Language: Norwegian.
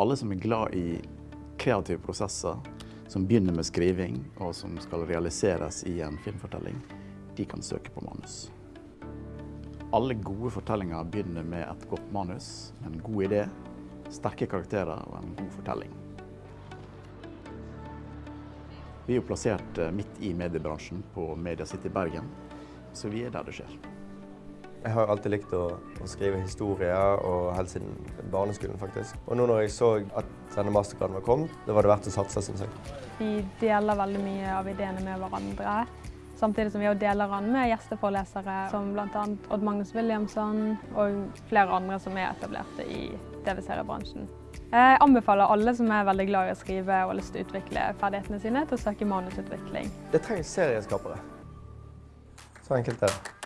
Alle som er glad i kreative prosesser, som begynner med skriving og som skal realiseres i en filmfortelling, de kan søke på manus. Alle gode fortellinger begynner med et godt manus, en god idé, sterke karakterer og en god fortelling. Vi er jo plassert eh, midt i mediebransjen på Media City Bergen, så vi er der det skjer. Jeg har alltid likt å, å skrive historier, og helt siden barneskolen faktisk. Og nå når jeg så at denne mastergraden var kommet, da var det verdt å satse, syns jeg. Vi deler veldig mye av ideene med hverandre, samtidig som vi også deler den med gjesteforelesere som bl.a. Odd Magnus Williamson og flere andre som er etablerte i TV-seriebransjen. Jeg anbefaler alle som er veldig glad i å skrive og har lyst til å utvikle ferdighetene sine, til å søke manusutvikling. Det trengs serieskapere. Så enkelt er det.